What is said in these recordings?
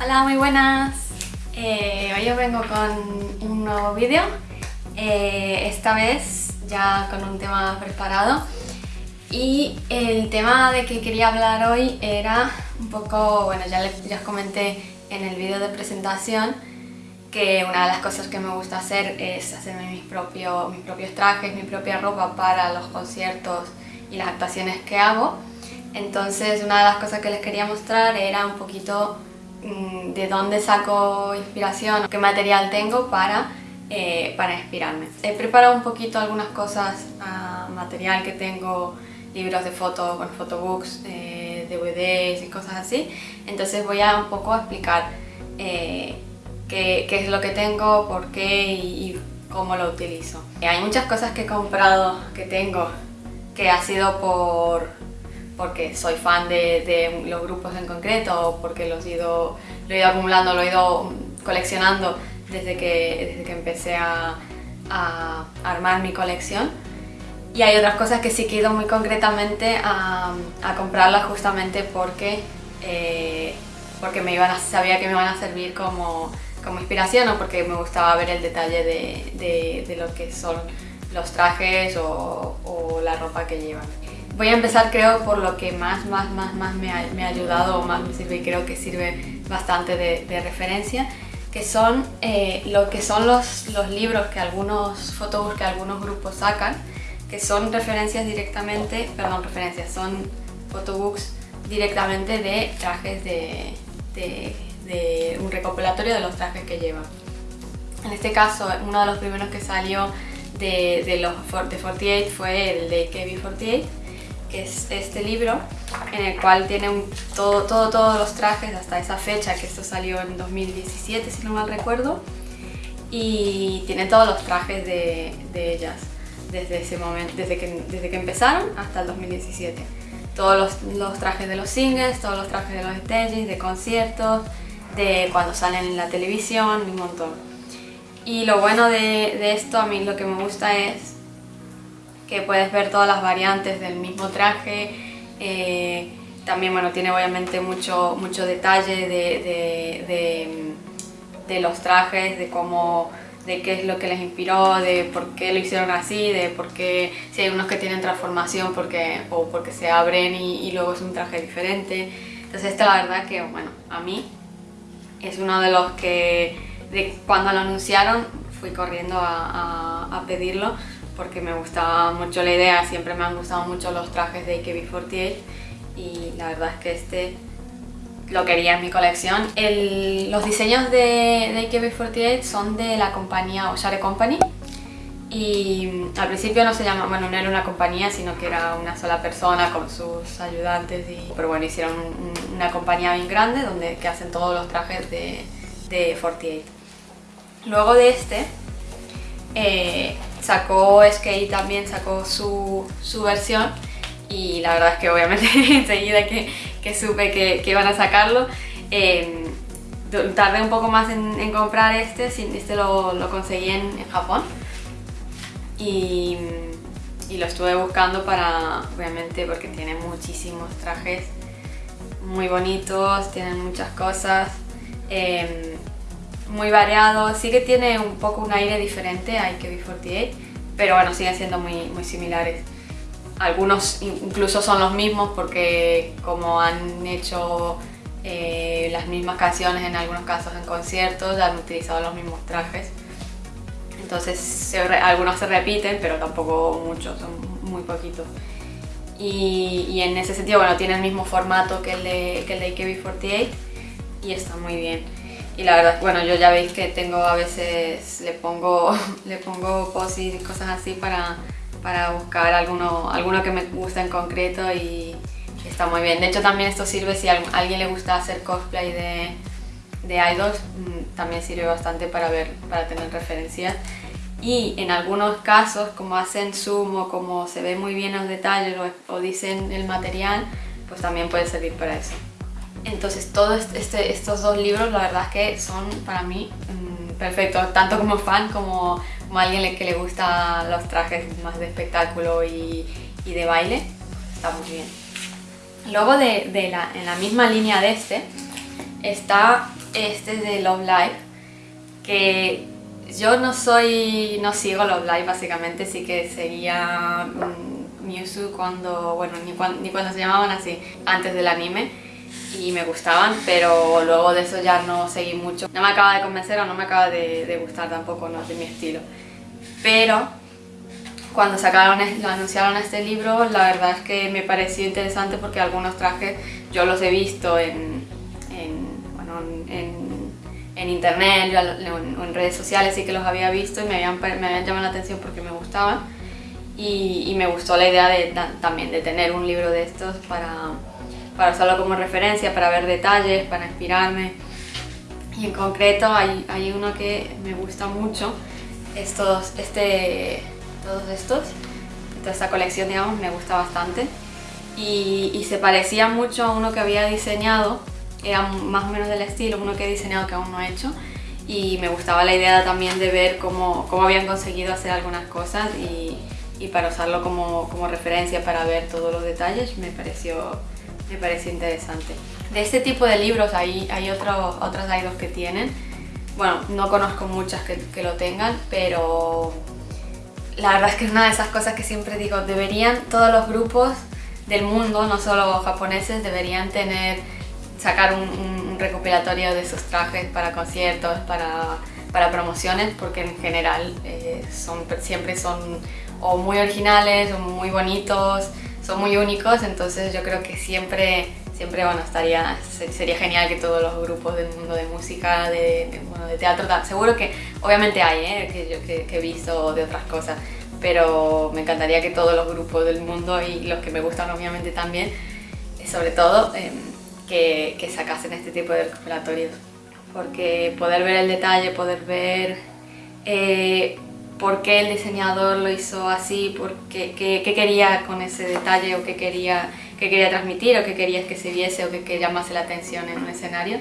Hola, muy buenas. Eh, hoy os vengo con un nuevo vídeo. Eh, esta vez ya con un tema preparado. Y el tema de que quería hablar hoy era un poco, bueno, ya, les, ya os comenté en el vídeo de presentación que una de las cosas que me gusta hacer es hacerme mis, propio, mis propios trajes, mi propia ropa para los conciertos y las actuaciones que hago. Entonces una de las cosas que les quería mostrar era un poquito de dónde saco inspiración, qué material tengo para, eh, para inspirarme. He preparado un poquito algunas cosas, uh, material que tengo, libros de fotos, bueno, photobooks, eh, DVDs y cosas así. Entonces voy a un poco explicar eh, qué, qué, es lo que tengo, por qué y, y cómo lo utilizo. Hay muchas cosas que he comprado, que tengo, que ha sido por porque soy fan de, de, los grupos en concreto o porque los he ido, lo he ido acumulando, lo he ido coleccionando desde que, desde que empecé a, a armar mi colección. Y hay otras cosas que sí que he ido muy concretamente a, a comprarlas justamente porque, eh, porque me iban a, sabía que me iban a servir como, como inspiración o porque me gustaba ver el detalle de, de, de lo que son los trajes o, o la ropa que llevan. Voy a empezar creo por lo que más, más, más, más me ha, me ha ayudado o más me sirve y creo que sirve bastante de, de referencia que son eh, lo que son los, los libros que algunos photobooks que algunos grupos sacan que son referencias directamente, perdón, referencias, son photobooks directamente de trajes de, de, de un recopilatorio de los trajes que llevan. En este caso, uno de los primeros que salió de, de los de 48 fue el de KB48 que es este libro en el cual tiene un, todo, todo, todos los trajes hasta esa fecha, que esto salió en 2017 si no mal recuerdo y tiene todos los trajes de, de ellas desde ese momento, desde que, desde que empezaron hasta el 2017 todos los, los, trajes de los singles, todos los trajes de los stages, de conciertos, de cuando salen en la televisión, un montón. Y lo bueno de, de esto, a mí lo que me gusta es que puedes ver todas las variantes del mismo traje. Eh, también bueno, tiene obviamente mucho, mucho detalle de, de, de, de, los trajes, de cómo de qué es lo que les inspiró, de por qué lo hicieron así, de por qué si hay unos que tienen transformación porque, o porque se abren y, y luego es un traje diferente. Entonces esta la verdad que, bueno, a mí es uno de los que de cuando lo anunciaron fui corriendo a, a, a pedirlo porque me gustaba mucho la idea, siempre me han gustado mucho los trajes de AKB48 y la verdad es que este lo quería en mi colección. Los diseños de, de AKB48 son de la compañía Oshare Company y al principio no se llama, bueno, no era una compañía, sino que era una sola persona con sus ayudantes, y, pero bueno, hicieron un, una compañía bien grande donde que hacen todos los trajes de, de 48. Luego de este, eh, sacó Skate también sacó su, su, versión. Y la verdad es que obviamente enseguida que, que supe que, que, iban a sacarlo. Eh, tardé un poco más en, comprar este, este lo, lo conseguí en, Japón. Y, y, lo estuve buscando para, obviamente porque tiene muchísimos trajes muy bonitos, tienen muchas cosas. Eh, muy variado, sí que tiene un poco un aire diferente a IKB48, pero bueno, siguen siendo muy, muy similares. Algunos incluso son los mismos porque como han hecho eh, las mismas canciones en algunos casos en conciertos, han utilizado los mismos trajes. Entonces se, algunos se repiten, pero tampoco muchos, son muy poquitos. Y, y, en ese sentido, bueno, tiene el mismo formato que el de, que el de IKB48 y está muy bien y la verdad, bueno, yo ya veis que tengo a veces, le pongo, le pongo y cosas así para, para buscar alguno, alguno que me guste en concreto y está muy bien. De hecho también esto sirve si a alguien le gusta hacer cosplay de, de idols, mm, también sirve bastante para ver, para tener referencias. Y en algunos casos, como hacen zoom o como se ve muy bien los detalles o dicen el material, pues también puede servir para eso. Entonces todos este, estos dos libros la verdad es que son para mí mmm, perfectos, tanto como fan como, alguien que le gusta los trajes más de espectáculo y, de baile, está muy bien. Luego de, en la misma línea de este está este es de Love Live, que yo no soy, no sigo Love Live básicamente, sí que seguía mm, Mewtwo cuando, bueno, ni cuando se llamaban así, antes del anime y me gustaban, pero luego de eso ya no seguí mucho. No me acaba de convencer o no me acaba de, gustar tampoco, no de mi estilo. Pero cuando sacaron, anunciaron este libro, la verdad es que me pareció interesante porque algunos trajes yo los he visto en, en, bueno, en, internet en, redes sociales, sí que los había visto y me habían, me habían llamado la atención porque me gustaban. Y, y me gustó la idea de, también de tener un libro de estos para, para usarlo como referencia, para ver detalles, para inspirarme. Y en concreto hay, hay uno que me gusta mucho, estos, este, todos estos, toda esta colección digamos me gusta bastante. Y, y, se parecía mucho a uno que había diseñado, era más o menos del estilo, uno que he diseñado que aún no he hecho. Y me gustaba la idea también de ver cómo, cómo habían conseguido hacer algunas cosas y, y para usarlo como, como, referencia para ver todos los detalles me pareció, me pareció interesante. De este tipo de libros hay, hay otro, otras idols que tienen, bueno, no conozco muchas que, que lo tengan, pero la verdad es que es una de esas cosas que siempre digo, deberían todos los grupos del mundo, no solo japoneses, deberían tener, sacar un, un recopilatorio de sus trajes para conciertos, para, para promociones, porque en general eh, son, siempre son o muy originales o muy bonitos, son muy únicos, entonces yo creo que siempre siempre bueno, estaría, sería genial que todos los grupos del mundo de música, de, de, bueno, de teatro, seguro que obviamente hay, ¿eh? que yo que, he visto de otras cosas, pero me encantaría que todos los grupos del mundo y los que me gustan obviamente también, sobre todo, eh, que, que, sacasen este tipo de recopilatorios, porque poder ver el detalle, poder ver eh, por qué el diseñador lo hizo así, por qué, qué, qué quería con ese detalle o qué quería que quería transmitir o que querías que se viese o que, que llamase la atención en un escenario,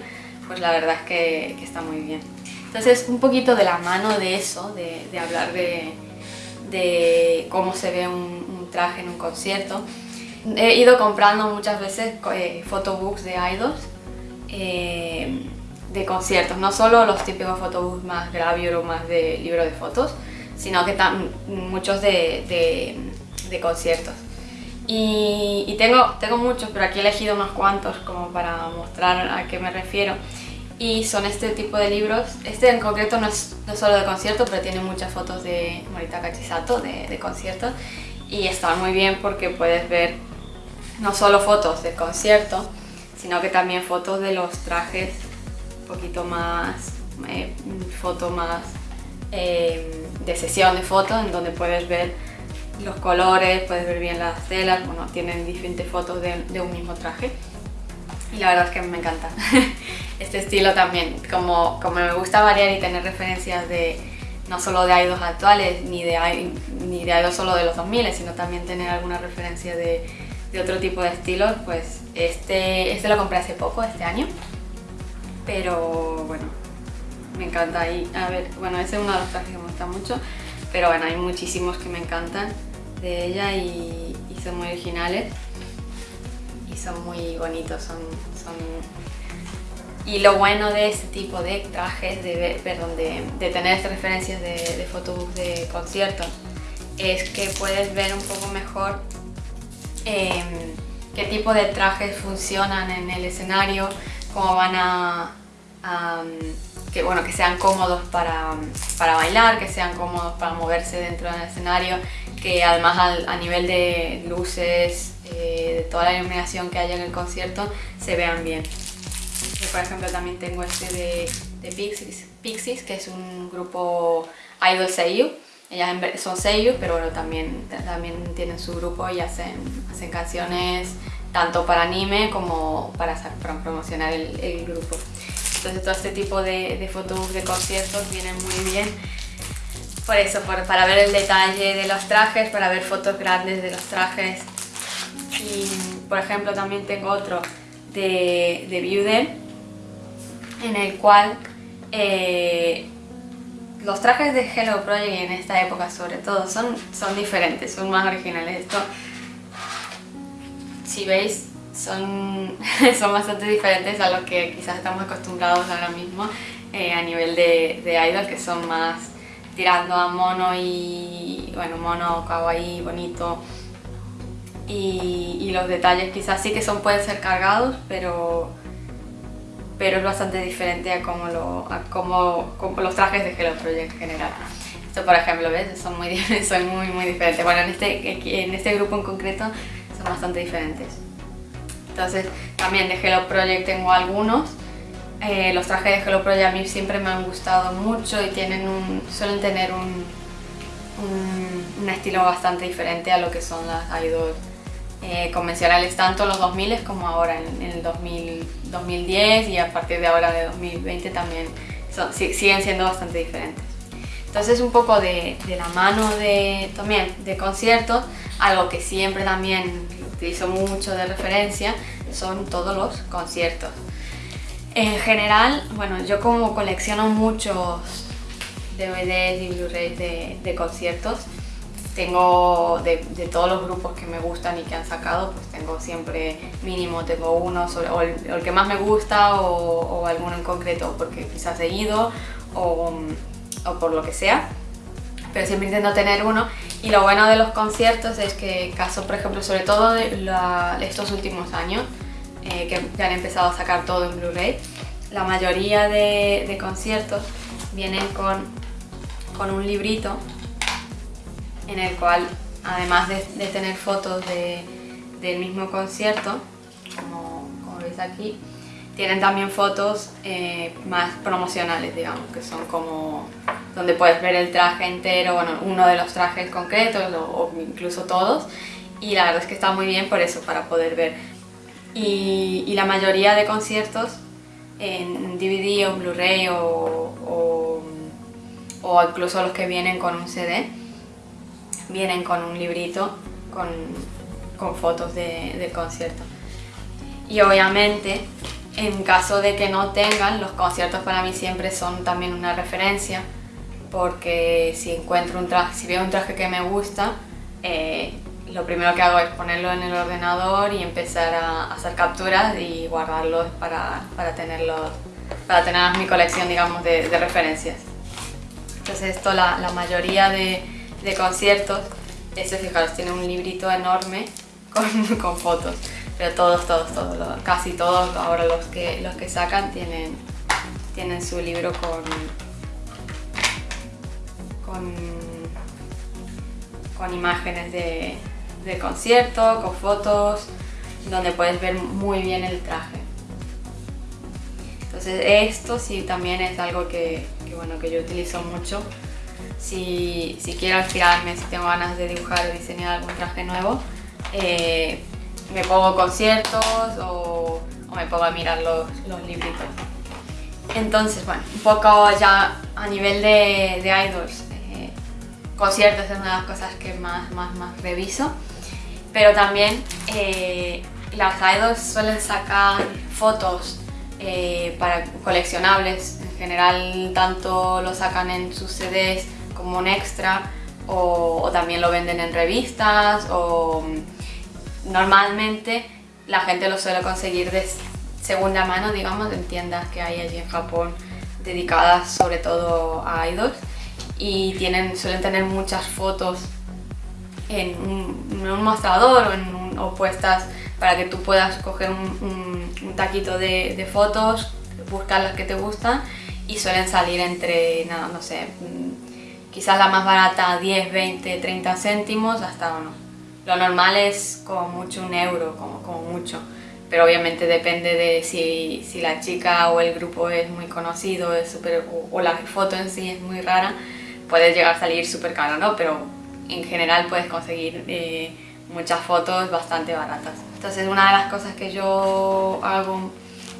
pues la verdad es que, que, está muy bien. Entonces, un poquito de la mano de eso, de, de hablar de, de, cómo se ve un, un, traje en un concierto, he ido comprando muchas veces eh, photobooks de idols eh, de conciertos, no solo los típicos photobooks más gravure o más de libro de fotos, sino que muchos de, de, de conciertos. Y, y, tengo, tengo muchos, pero aquí he elegido unos cuantos como para mostrar a qué me refiero. Y son este tipo de libros. Este en concreto no es no solo de concierto, pero tiene muchas fotos de Morita Kachisato, de, de conciertos. Y está muy bien porque puedes ver no solo fotos del concierto, sino que también fotos de los trajes un poquito más, eh, foto más eh, de sesión de fotos, en donde puedes ver los colores, puedes ver bien las telas, bueno, tienen diferentes fotos de, un mismo traje. Y la verdad es que me encanta este estilo también, como, como me gusta variar y tener referencias de no solo de idols actuales, ni de, ni de solo de los 2000, sino también tener alguna referencia de, de otro tipo de estilos, pues este, este lo compré hace poco, este año, pero bueno, me encanta y a ver, bueno, ese es uno de los trajes que me gusta mucho, pero bueno, hay muchísimos que me encantan de ella y, son muy originales y son muy bonitos, son, son... Y lo bueno de este tipo de trajes, de, perdón, de, de tener referencias de, de de conciertos, es que puedes ver un poco mejor eh, qué tipo de trajes funcionan en el escenario, cómo van a, a que, bueno, que sean cómodos para, para, bailar, que sean cómodos para moverse dentro del escenario, que además al, a nivel de luces, eh, de toda la iluminación que haya en el concierto, se vean bien. Yo, por ejemplo, también tengo este de, de Pixies, Pixies, que es un grupo idol seiyu. Ellas son seiyu, pero bueno, también, también tienen su grupo y hacen, hacen canciones tanto para anime como para, para promocionar el, el grupo. Entonces todo este tipo de, de fotos de conciertos vienen muy bien por eso, por, para ver el detalle de los trajes, para ver fotos grandes de los trajes. Y por ejemplo también tengo otro de, de en el cual eh, los trajes de Hello Project en esta época sobre todo son, son diferentes, son más originales. Esto, si veis, son, son bastante diferentes a lo que quizás estamos acostumbrados ahora mismo eh, a nivel de, de idol, que son más tirando a mono y, bueno, mono, kawaii, bonito. Y, y los detalles quizás sí que son, pueden ser cargados, pero, pero es bastante diferente a como, lo, a los trajes de Hello Project en general. Esto por ejemplo, ¿ves? Son muy, son muy, muy diferentes. Bueno, en este, en este grupo en concreto son bastante diferentes. Entonces, también de Hello Project tengo algunos. Eh, los trajes de Hello Project a mí siempre me han gustado mucho y tienen un, suelen tener un, un, estilo bastante diferente a lo que son las idols eh, convencionales, tanto los 2000 como ahora en, el 2000, 2010 y a partir de ahora de 2020 también son, siguen siendo bastante diferentes. Entonces un poco de, de, la mano de, también de conciertos, algo que siempre también utilizo mucho de referencia son todos los conciertos. En general, bueno, yo como colecciono muchos DVDs y Blu-rays de, conciertos, tengo de, todos los grupos que me gustan y que han sacado, pues tengo siempre mínimo, tengo uno, o, el, que más me gusta o, o, alguno en concreto porque quizás he ido o por lo que sea pero siempre intento tener uno. Y lo bueno de los conciertos es que caso por ejemplo sobre todo de estos últimos años eh, que ya han empezado a sacar todo en Blu-ray la mayoría de, conciertos vienen con, con un librito en el cual además de, tener fotos de, del mismo concierto como, como veis aquí tienen también fotos eh, más promocionales, digamos, que son como donde puedes ver el traje entero, bueno, uno de los trajes concretos o, incluso todos. Y la verdad es que está muy bien por eso, para poder ver. Y, la mayoría de conciertos en DVD o Blu-ray o, o, incluso los que vienen con un CD, vienen con un librito con, con fotos de, del concierto. Y obviamente en caso de que no tengan, los conciertos para mí siempre son también una referencia porque si encuentro un traje, si veo un traje que me gusta, eh, lo primero que hago es ponerlo en el ordenador y empezar a hacer capturas y guardarlos para, para tenerlos, para tener mi colección digamos de, de referencias. Entonces esto la, la mayoría de, de conciertos, eso fijaros, tiene un librito enorme con, con fotos pero todos, todos, todos, casi todos ahora los que, los que sacan tienen, tienen su libro con, con, con imágenes de, de concierto, con fotos, donde puedes ver muy bien el traje. Entonces esto sí también es algo que, bueno, que yo utilizo mucho. Si, si, quiero inspirarme, si tengo ganas de dibujar o diseñar algún traje nuevo, eh, me pongo conciertos o, o me pongo a mirar los, los, libritos. Entonces, bueno, un poco ya a nivel de, de idols, conciertos es una de las cosas que más, más, más reviso, pero también eh, las idols suelen sacar fotos eh, para coleccionables, en general tanto lo sacan en sus CDs como un extra o, o también lo venden en revistas o normalmente la gente lo suele conseguir de segunda mano, digamos, en tiendas que hay allí en Japón dedicadas sobre todo a idols y tienen, suelen tener muchas fotos en un, en un mostrador o, en un, o, puestas para que tú puedas coger un, un, taquito de, de, fotos, buscar las que te gustan y suelen salir entre, no, no sé, mm, quizás la más barata 10, 20, 30 céntimos hasta uno, lo normal es como mucho un euro, como, como mucho, pero obviamente depende de si, si, la chica o el grupo es muy conocido es super, o, o, la foto en sí es muy rara, puede llegar a salir súper caro, ¿no? Pero en general puedes conseguir eh, muchas fotos bastante baratas. Entonces una de las cosas que yo hago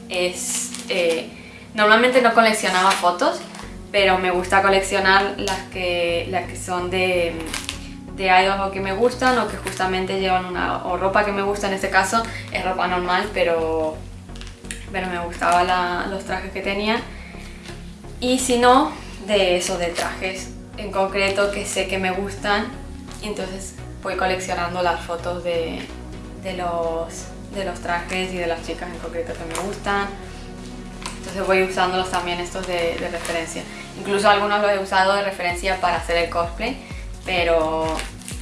es... Eh, normalmente no coleccionaba fotos, pero me gusta coleccionar las que, las que son de de idols que me gustan o que justamente llevan una o ropa que me gusta, en este caso es ropa normal, pero, pero me gustaban los trajes que tenían. Y si no, de eso, de trajes en concreto que sé que me gustan, entonces voy coleccionando las fotos de, de, los, de los trajes y de las chicas en concreto que me gustan. Entonces voy usándolos también estos de, referencia. Incluso algunos los he usado de referencia para hacer el cosplay, pero,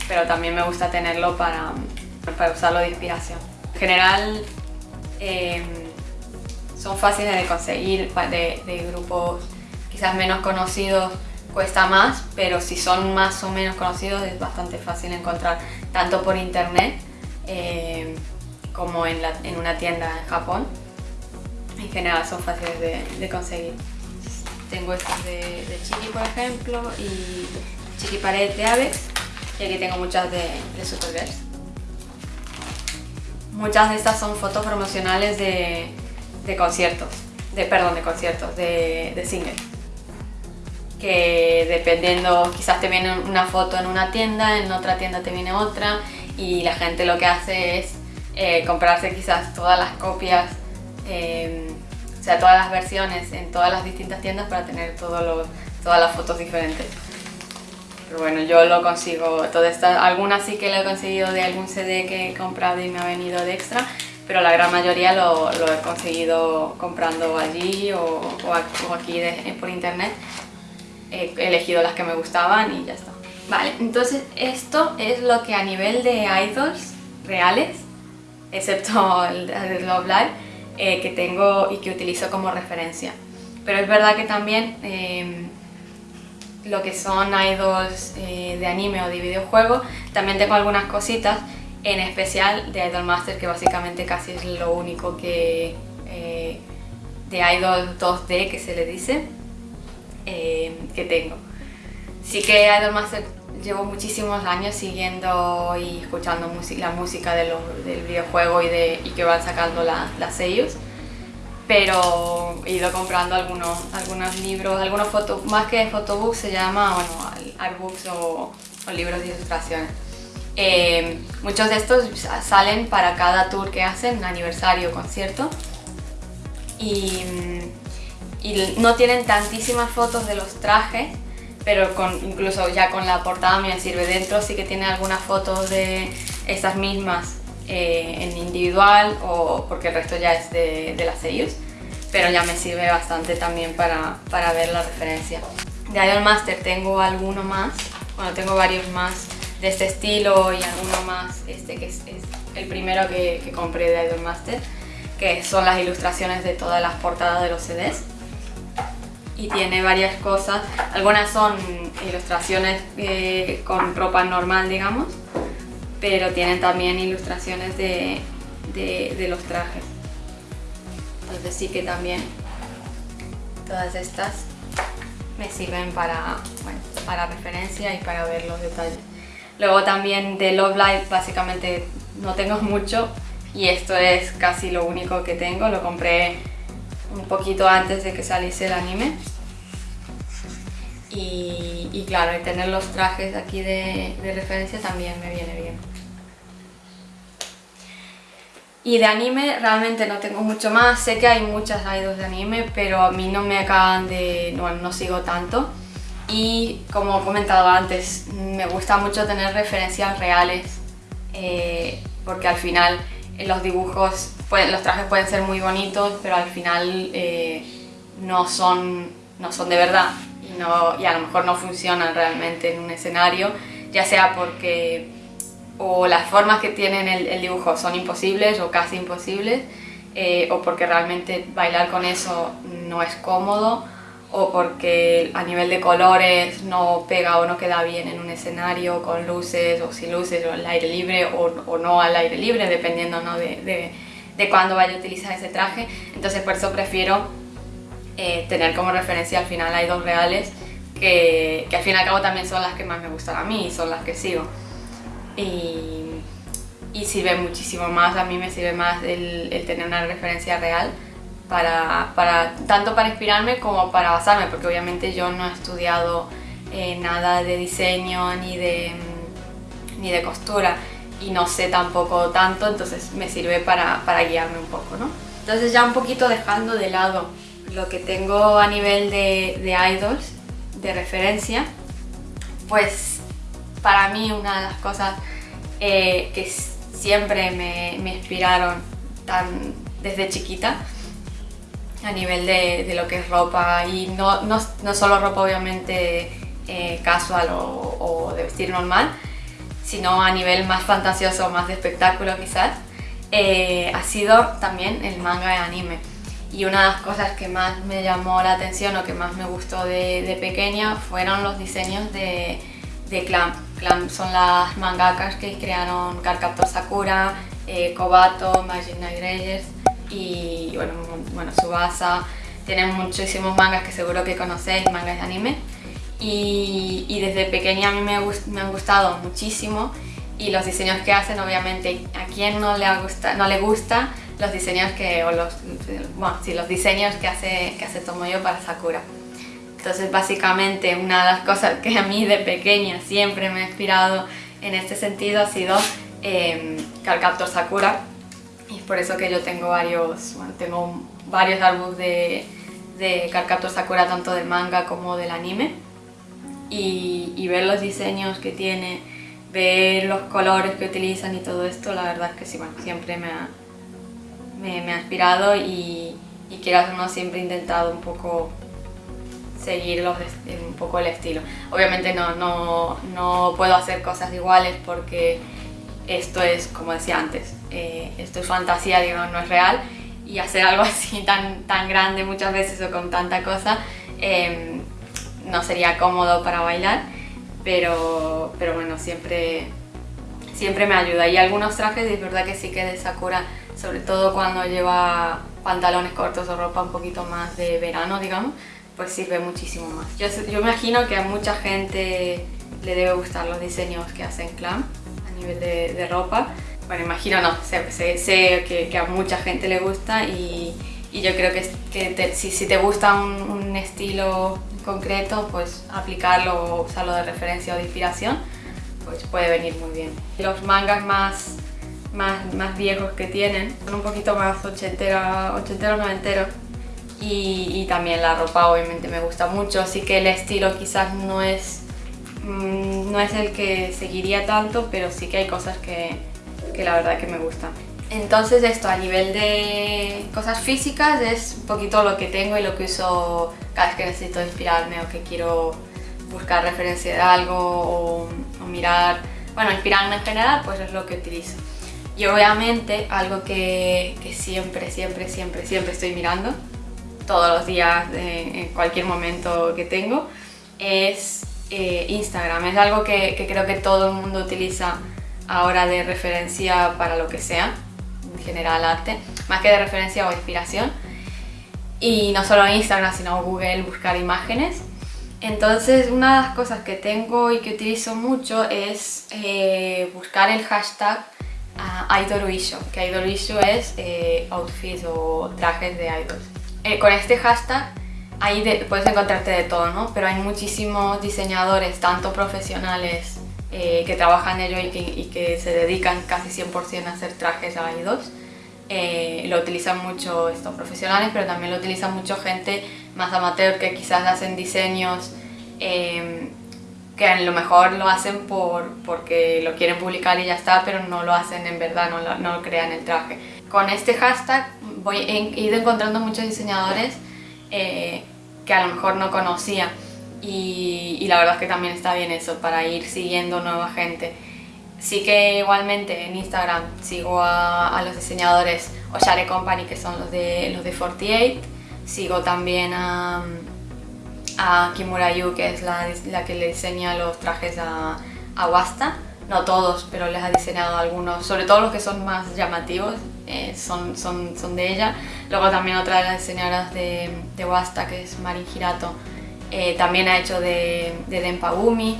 pero también me gusta tenerlo para, para usarlo de inspiración. En general em, son fáciles de conseguir de grupos quizás menos conocidos cuesta más, pero si son más o menos conocidos es bastante fácil encontrar tanto por internet eh, como en, una tienda en Japón. En general son fáciles de, conseguir. Tengo estos de, de, Chiqui, por ejemplo, y Chiqui Pared de Avex, y aquí tengo muchas de, de Supergirls. Muchas de estas son fotos promocionales de, conciertos, de, perdón, de conciertos, de, de singles que dependiendo, quizás te viene una foto en una tienda, en otra tienda te viene otra y la gente lo que hace es eh, comprarse quizás todas las copias, em, o sea, todas las versiones en todas las distintas tiendas para tener todas las fotos diferentes. Pero bueno, yo lo consigo, todas estas, algunas sí que lo he conseguido de algún CD que he comprado y me ha venido de extra, pero la gran mayoría lo, he conseguido comprando allí o, aquí por internet he elegido las que me gustaban y ya está. Vale, entonces esto es lo que a nivel de idols reales, excepto el de Love Live, eh, que tengo y que utilizo como referencia. Pero es verdad que también em, lo que son idols eh, de anime o de videojuego, también tengo algunas cositas, en especial de Idol Master, que básicamente casi es lo único que... Eh, de Idol 2D que se le dice eh, que tengo. Sí que Idolmaster llevo muchísimos años siguiendo y escuchando la música del videojuego y, de, y que van sacando las sellos pero he ido comprando algunos, algunos libros, algunos fotos, más que photobooks se llama, bueno, artbooks o, libros de ilustraciones. Eh, muchos de estos salen para cada tour que hacen, aniversario, concierto. Y y no tienen tantísimas fotos de los trajes, pero incluso ya con la portada me sirve dentro, sí que tiene algunas fotos de estas mismas eh, en individual o porque el resto ya es de, de las sellos, pero ya me sirve bastante también para, para ver la referencia. De Idol Master tengo alguno más, bueno tengo varios más de este estilo y alguno más, este que es, el primero que, que compré de Idol Master, que son las ilustraciones de todas las portadas de los CDs y tiene varias cosas. Algunas son ilustraciones eh, con ropa normal, digamos, pero tienen también ilustraciones de, de, los trajes. Entonces sí que también todas estas me sirven para, para referencia y para ver los detalles. Luego también de Love Live básicamente no tengo mucho y esto es casi lo único que tengo. Lo compré un poquito antes de que saliese el anime y, claro, y tener los trajes aquí de, referencia también me viene bien. Y de anime realmente no tengo mucho más, sé que hay muchas idols de anime, pero a mí no me acaban de... bueno, no sigo tanto. Y como he comentado antes, me gusta mucho tener referencias reales, eh, porque al final los dibujos, los trajes pueden ser muy bonitos, pero al final eh, no, son, no son de verdad y, a lo mejor no funcionan realmente en un escenario, ya sea porque o las formas que tienen el, dibujo son imposibles o casi imposibles, eh, o porque realmente bailar con eso no es cómodo, o porque a nivel de colores no pega o no queda bien en un escenario con luces o sin luces o al aire libre o, no al aire libre, dependiendo ¿no? de, de, de cuándo vaya a utilizar ese traje. Entonces por eso prefiero eh, tener como referencia al final hay dos reales que, que, al fin y al cabo también son las que más me gustan a mí y son las que sigo. Y, sirve muchísimo más, a mí me sirve más el, el tener una referencia real para, para, tanto para inspirarme como para basarme, porque obviamente yo no he estudiado eh, nada de diseño ni de, ni de costura y no sé tampoco tanto, entonces me sirve para, para guiarme un poco, ¿no? Entonces ya un poquito dejando de lado lo que tengo a nivel de, idols, de referencia, pues para mí una de las cosas eh, que siempre me, inspiraron tan desde chiquita a nivel de, lo que es ropa y no, no, no solo ropa obviamente eh, casual o, de vestir normal, sino a nivel más fantasioso, más de espectáculo quizás, eh, ha sido también el manga de anime. Y una de las cosas que más me llamó la atención o que más me gustó de, pequeña fueron los diseños de, de Clamp. Clamp son las mangakas que crearon Cardcaptor Sakura, eh, Kobato, Magic Reyes y bueno, bueno, Subasa. Tienen muchísimos mangas que seguro que conocéis, mangas de anime. Y, y desde pequeña a mí me, me, han gustado muchísimo y los diseños que hacen, obviamente, a quien no le, gusta, no le gusta los diseños que, o los, bueno, sí, los diseños que hace, que hace Tomoyo para Sakura. Entonces, básicamente, una de las cosas que a mí de pequeña siempre me ha inspirado en este sentido ha sido eh, Sakura, y es por eso que yo tengo varios, bueno, tengo varios álbumes de, de Cardcaptor Sakura, tanto del manga como del anime. Y, y, ver los diseños que tiene, ver los colores que utilizan y todo esto, la verdad es que sí, bueno, siempre me ha, me, me ha inspirado y, y quiero no siempre he intentado un poco seguir los, un poco el estilo. Obviamente no, no, no puedo hacer cosas iguales porque esto es, como decía antes, eh, esto es fantasía, digo, no es real y hacer algo así tan, tan grande muchas veces o con tanta cosa em, no sería cómodo para bailar, pero, pero bueno, siempre, siempre me ayuda. Y algunos trajes, es verdad que sí que de Sakura, sobre todo cuando lleva pantalones cortos o ropa un poquito más de verano, digamos, pues sirve muchísimo más. Yo, yo imagino que a mucha gente le debe gustar los diseños que hacen Clam nivel de, ropa. Bueno, imagino, no, sé, sé, que, a mucha gente le gusta y, yo creo que, que si, te gusta un, estilo concreto, pues aplicarlo o usarlo de referencia o de inspiración, pues puede venir muy bien. Los mangas más, más, más viejos que tienen son un poquito más ochenteros, ochenteros noventeros y, y también la ropa obviamente me gusta mucho, así que el estilo quizás no es Mm, no es el que seguiría tanto, pero sí que hay cosas que, que la verdad que me gustan. Entonces esto a nivel de cosas físicas es un poquito lo que tengo y lo que uso cada vez que necesito inspirarme o que quiero buscar referencia de algo o, mirar, bueno, inspirarme en general, pues es lo que utilizo. Y obviamente algo que, que siempre, siempre, siempre, siempre estoy mirando, todos los días, en cualquier momento que tengo, es eh, Instagram. Es algo que, creo que todo el mundo utiliza ahora de referencia para lo que sea, en general arte, más que de referencia o inspiración. Y no solo Instagram, sino Google, buscar imágenes. Entonces una de las cosas que tengo y que utilizo mucho es eh, buscar el hashtag uh, que Idolisho es eh, outfits o trajes de idols. con este hashtag ahí puedes encontrarte de todo, ¿no? Pero hay muchísimos diseñadores, tanto profesionales eh, que trabajan en ello y que, se dedican casi 100% a hacer trajes a idols. Eh, lo utilizan mucho estos profesionales, pero también lo utilizan mucho gente más amateur que quizás hacen diseños em, que a lo mejor lo hacen por, porque lo quieren publicar y ya está, pero no lo hacen en verdad, no, no crean el traje. Con este hashtag voy, he ido encontrando muchos diseñadores eh, que a lo mejor no conocía y, la verdad es que también está bien eso para ir siguiendo nueva gente. Sí que igualmente en Instagram sigo a, los diseñadores Oshare Company que son los de, los de 48, sigo también a, a Kimura Yu que es la, la, que le diseña los trajes a, a Wasta no todos, pero les ha diseñado algunos, sobre todo los que son más llamativos, eh, son, son, son, de ella. Luego también otra de las diseñadoras de, de Wasta, que es Marin Hirato, eh, también ha hecho de, de Denpagumi.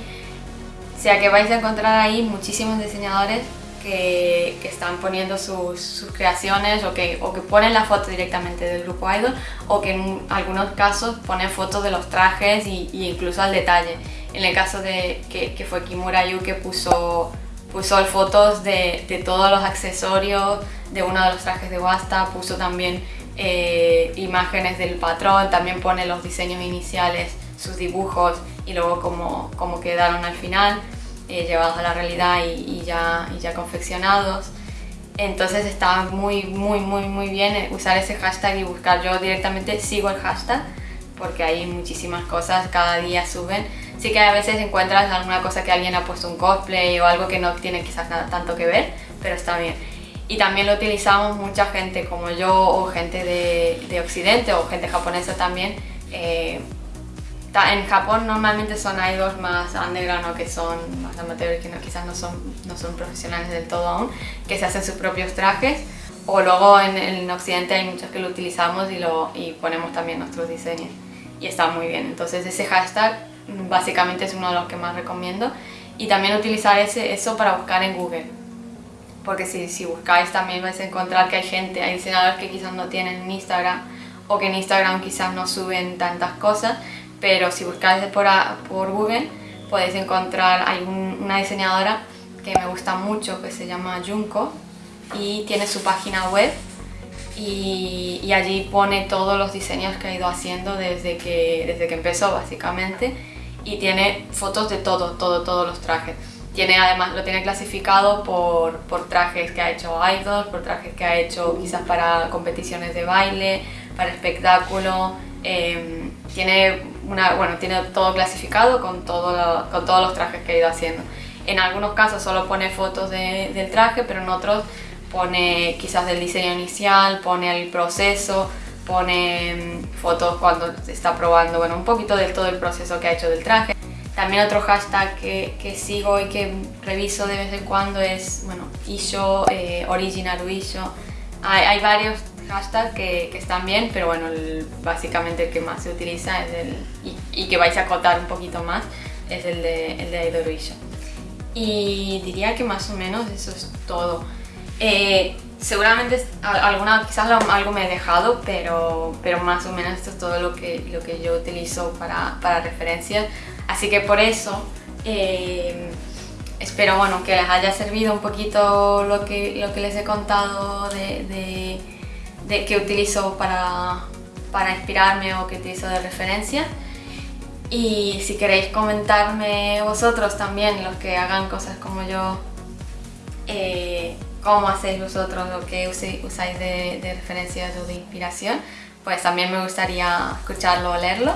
O sea que vais a encontrar ahí muchísimos diseñadores que, están poniendo sus, creaciones o que, o que ponen la foto directamente del grupo idol o que en algunos casos ponen fotos de los trajes y, incluso al detalle. En el caso de que, fue Kimura Yu que puso, puso fotos de, todos los accesorios de uno de los trajes de Wasta, puso también eh, imágenes del patrón, también pone los diseños iniciales, sus dibujos y luego cómo, cómo quedaron al final, eh, llevados a la realidad y, y, ya, y ya confeccionados. Entonces está muy, muy, muy, muy bien usar ese hashtag y buscar. Yo directamente sigo el hashtag porque hay muchísimas cosas, cada día suben. Sí que a veces encuentras alguna cosa que alguien ha puesto un cosplay o algo que no tiene quizás nada tanto que ver, pero está bien. Y también lo utilizamos mucha gente como yo o gente de, de Occidente o gente japonesa también. Eh, en Japón normalmente son idols más underground o que son más amateurs, que no, quizás no son, no son profesionales del todo aún, que se hacen sus propios trajes. O luego en, en Occidente hay muchos que lo utilizamos y, lo, y ponemos también nuestros diseños. Y está muy bien. Entonces ese hashtag básicamente es uno de los que más recomiendo. Y también utilizar ese, eso para buscar en Google. Porque si, si buscáis también vais a encontrar que hay gente, hay diseñadores que quizás no tienen Instagram o que en Instagram quizás no suben tantas cosas, pero si buscáis por, por Google podéis encontrar, hay una diseñadora que me gusta mucho que se llama Junko y tiene su página web y, y, allí pone todos los diseños que ha ido haciendo desde que, desde que empezó básicamente y tiene fotos de todo, todo, todos los trajes. Tiene además, lo tiene clasificado por, por trajes que ha hecho idols, por trajes que ha hecho quizás para competiciones de baile, para espectáculo. Em, tiene, una, bueno, tiene todo clasificado con, todo con todos los trajes que ha ido haciendo. En algunos casos solo pone fotos de, del traje, pero en otros pone quizás del diseño inicial, pone el proceso, pone mm, fotos cuando está probando, bueno, un poquito de todo el proceso que ha hecho del traje. También otro hashtag que, sigo y que reviso de vez en cuando es, bueno, Isho, eh, Original Isho. Hay, varios hashtags que, que, están bien, pero bueno, básicamente el que más se utiliza es el, y, y, que vais a acotar un poquito más, es el de, el de Isho. Y diría que más o menos eso es todo. Eh, seguramente alguna, quizás algo me he dejado, pero, pero más o menos esto es todo lo que, lo que yo utilizo para, para referencias. Así que por eso eh, espero bueno, que les haya servido un poquito lo que, lo que les he contado de, de, de que utilizo para, para inspirarme o que utilizo de referencia. Y si queréis comentarme vosotros también, los que hagan cosas como yo, eh, cómo hacéis vosotros lo que usáis de, de referencias o de inspiración, pues también me gustaría escucharlo o leerlo.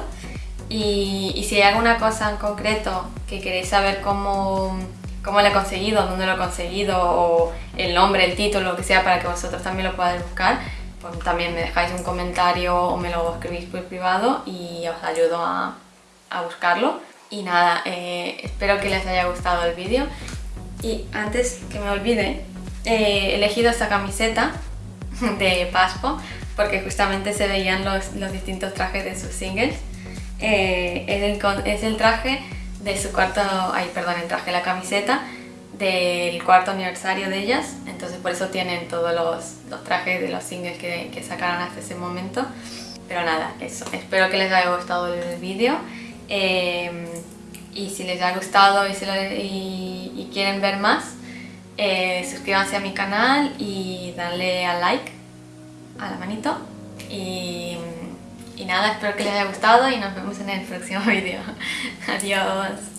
Y, y, si hay alguna cosa en concreto que queréis saber cómo, cómo lo he conseguido, dónde lo he conseguido, o el nombre, el título, lo que sea, para que vosotros también lo podáis buscar, también me dejáis un comentario o me lo escribís por privado y os ayudo a, a buscarlo. Y nada, eh, espero que les haya gustado el vídeo. Y antes que me olvide, he elegido esta camiseta de Paspo porque justamente se veían los, los distintos trajes de sus singles. Eh, es, el, es, el, traje de su cuarto, ay perdón, el traje, la camiseta del cuarto aniversario de ellas, entonces por eso tienen todos los, los trajes de los singles que, que, sacaron hasta ese momento. Pero nada, eso, espero que les haya gustado el vídeo. Eh, y si les ha gustado y, lo, y, y quieren ver más, eh, suscríbanse a mi canal y darle a like, a la manito. Y, y nada, espero que les haya gustado y nos vemos en el próximo vídeo. Adiós.